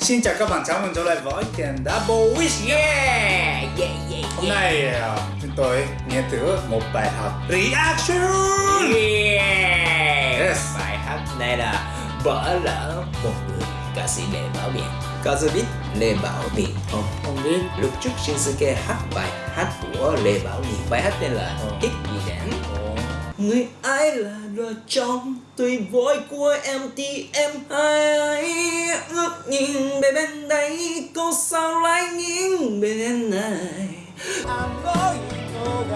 Xin chào các bạn, chào mừng trở lại với kênh Double Wish Yeah! Yeah, yeah, Hôm nay à, chúng tôi nghe thử một bài học reaction Yeah! Yes. Bài hát này là Bỏ lỡ một người ca sĩ Lê Bảo Biển Có biết Lê Bảo Biển không? Không biết Lúc trước Shinsuke hát bài hát của Lê Bảo Biển Bài hát tên là Ờ. Ít gì đảng Người ai là lựa chọn Tuy vội của em thì em hãy Ngước nhìn về bên đây Cô sao lại nghiêng bên này あの人が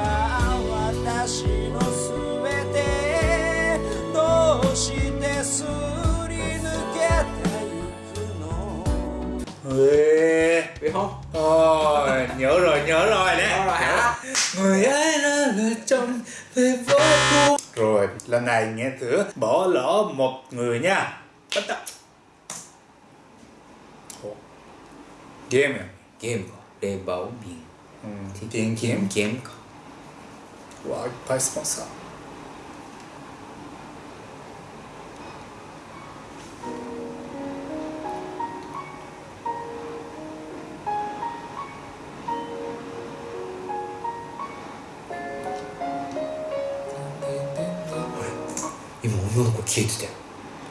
私のすべてどうしてすり抜けてゆくの Ê, Biết không? Ôi, nhớ rồi, nhớ rồi đấy Đó rồi hả? Người ấy là lựa chọn về vô cùng Rồi, lần này nghe thử bỏ lỡ một người nha. Bắt đầu. Game à? Game Lê Bảo Biển Ừ, tiền kiếm. kiếm có. Wow, phải sponsor 消えてたよ。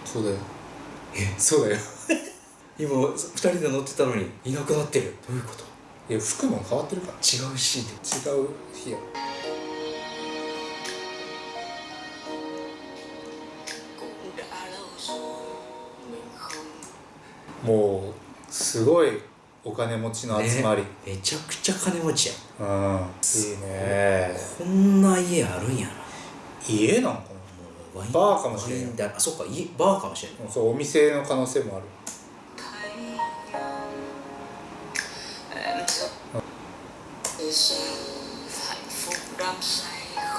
そうだよ。え？そうだよ。今二人で乗ってたのにいなくなってる。どういうこと？いや服も変わってるから。違うシーンで。違う日や。もうすごいお金持ちの集まり、ね。めちゃくちゃ金持ちやん。うん。いいね。こんな家あるんやな。家なのかワインバーかもしれんワインだ。あそっか家バーかもしれん。なそうお店の可能性もある。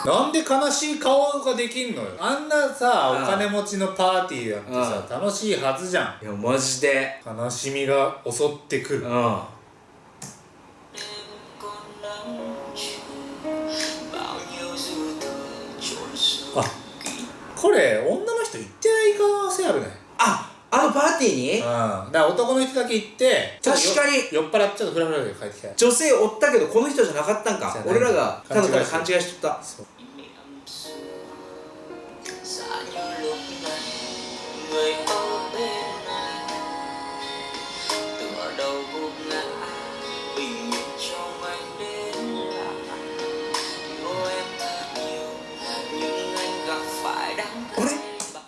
なんで悲しい顔ができんのよ。あんなさうんお金持ちのパーティーやってさ楽しいはずじゃん。いやマジで。悲しみが襲ってくる。うん。あこれ女の人行ってない可能性あるね。ああのパーティーに？うん。だから男の人だけ行って確かに。酔っ払ってちょっとフラフラで帰ってきた。女性おったけどこの人じゃなかったんか。俺らがただただ勘勘違いしとった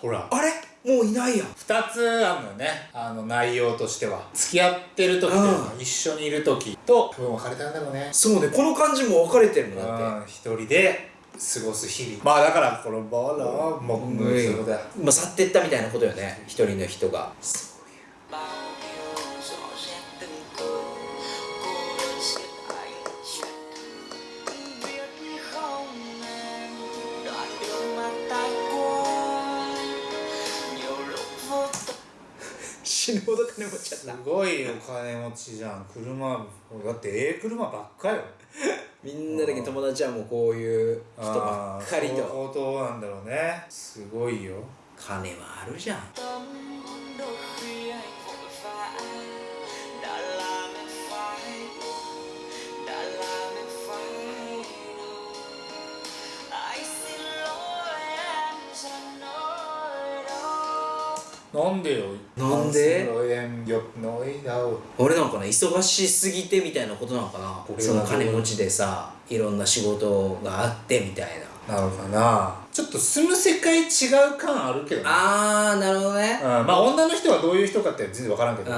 ほら。あれ？もういないや。ん2つあるのよね。あの内容としては。付き合ってる時とう一緒にいる時と多分別れたんだろうね。そうね。この感じも分かれてるもんだって。うん。一人で過ごす日々。まあだからこのバラもうそういうことだよまあ去ってったみたいなことよね。一人の人が死ぬほど金持ちやすごいお金持ちじゃん。車だってええ車ばっかよ。みんなだけ友達はもうこういう人ばっかりと。相当なんだろうね。すごいよ。金はあるじゃんなんでよ？なんで？俺なんかな忙しすぎてみたいなことなのかな。その金持ちでさいろんな仕事があってみたいな。なのかな。ちょっと住む世界違う感あるけどね。あーなるほどね。うん、まあ女の人はどういう人かって全然分からんけど、うん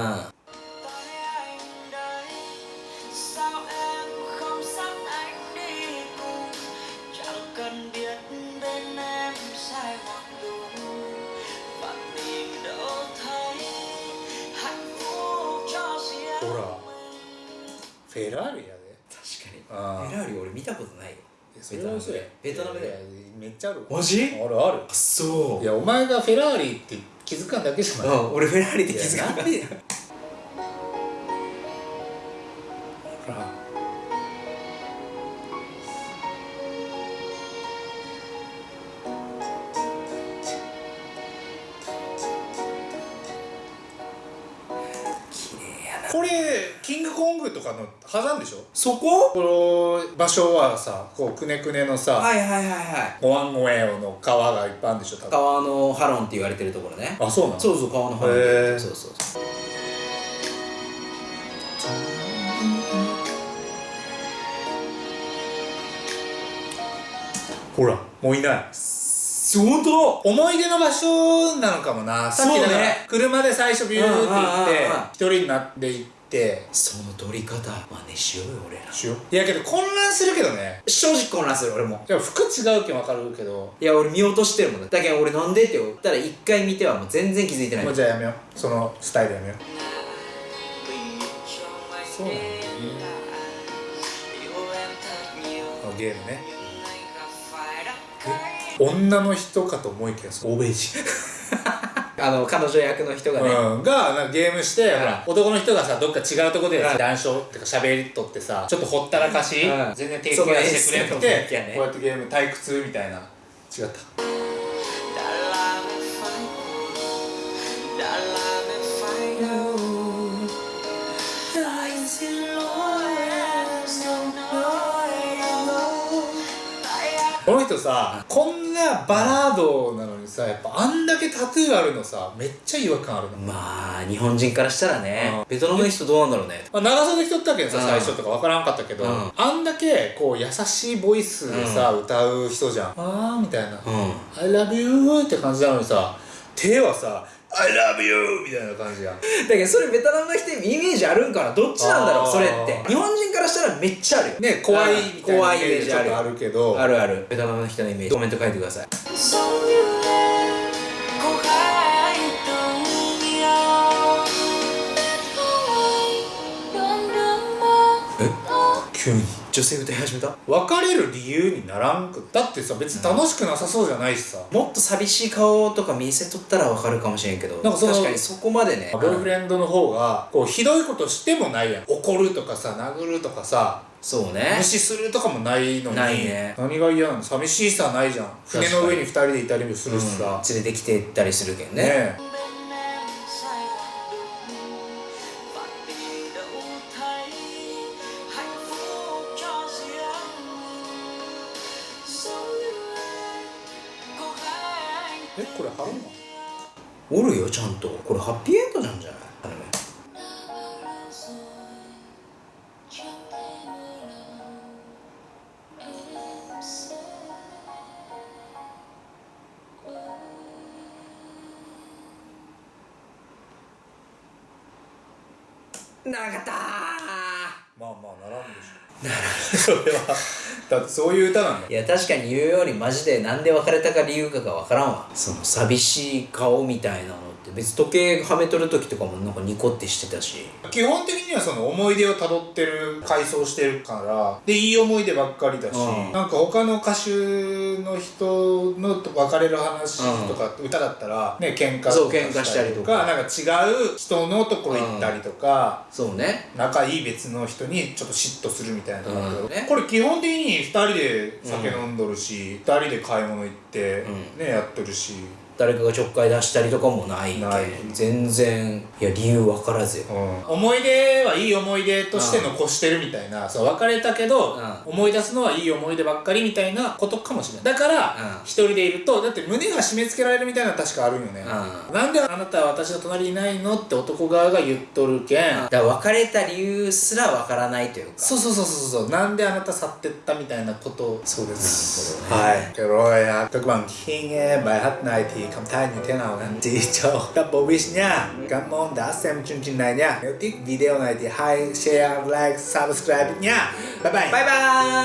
フェラーリやで。確かに。あフェラーリ俺見たことないよ。それは嘘や。ベトナムで。めっちゃある。マジ？あるある。あそう。いやお前がフェラーリって気づかんだけじゃない。うん俺フェラーリって気づかんでほら。綺麗これキングコングとかの火山でしょ？そこ？この場所はさこうくねくねのさ、はいはいはいはい。ゴアンゴエオの川がいっぱいあるんでしょ多分。川のハロンって言われてるところね。あそうなの？そうそう川のハロンへそうそうそうほらもういない。本当思い出の場所なのかもな。さっきだからそうね。車で最初ビューって行って一人になって行ってその撮り方真似しようよ俺ら。しよう。いやけど混乱するけどね。正直混乱する俺も。でも服違うけん分かるけど。いや俺見落としてるもんだだけど俺なんでって言ったら一回見てはもう全然気づいてない。もうじゃあやめよう。そのスタイルやめよう。そうなんだね。あゲームね。女の人かと思いきや欧米人あの彼女役の人がね、うん、がなんかゲームして、ん。ほら男の人がさどっか違うとこでうん。談笑ってか喋りとってさちょっとほったらかし、うん。全然提供してくれなくてこうやってゲーム退屈みたいな。違った人さこんなバラードなのにさやっぱあんだけタトゥーあるのさめっちゃ違和感あるの、まあ日本人からしたらね、うん。ベトナムの人どうなんだろうね。まあ、長袖着とったけどさ、うん。最初とか分からんかったけど、うん。あんだけこう優しいボイスでさ、歌う人じゃん。あーみたいな、うん。I love you って感じなのにさ手はさ I love you! みたいな感じや。んだけどそれベトナムの人にイメージあるんかな？どっちなんだろう？それって。日本人からしたらめっちゃある。よね怖いいな怖いイメージちょっとあるけど。あるある。ベトナムの人のイメージ。コメント書いてください。急に女性歌い始めた？別れる理由にならんくだってさ別に楽しくなさそうじゃないしさ、もっと寂しい顔とか見せとったらわかるかもしれんけどなんか確かにそこまでね。ボーイフレンドの方がこうひどいことしてもないやん。怒るとかさ殴るとかさそうね。無視するとかもないのにないね。何が嫌なの？寂しさないじゃん。船の上に二人でいたりもするしさ、連れてきてったりするけんね。ねええこれハロンマおるよちゃんと。これハッピーエンドなんじゃない？あれね。なかったまあまあならんでしょ。それはだってそういう歌なんだいや確かに言うようにマジでなんで別れたか理由かが分からんわ。その寂しい顔みたいなのって別に時計はめとる時とかもなんかニコってしてたし。基本的にはその思い出をたどってる回想してるからでいい思い出ばっかりだし、うん。なんか他の歌手の人の別れる話とか、歌だったらね喧嘩そう喧嘩したりとか。なんか違う人のところ行ったりとか、そうね仲いい別の人にちょっと嫉妬するみたいなとうんねこれ基本的に2人で酒飲んどるし、2人で買い物行って、うねやってるし、誰かがちょっかい出したりとかもないけんない。全然いや理由分からずよ思い出はいい思い出として残してるみたいな、そう別れたけど、う思い出すのはいい思い出ばっかりみたいなことかもしれない。だからうん。一人でいるとだって胸が締め付けられるみたいなの確かあるよね、うなんであなたは私の隣にいないのって男側が言っとるけん、だから別れた理由すら分からないというか。そうそうそうそうそう。なんであなた去ってったみたいなことそうです。ねはい cảm thấy như thế nào anh chị cho double wish nha. Cảm ơn đã xem chương trình này nha. Nếu thích video này thì hãy share, like, subscribe nha bye bye. Bye bye.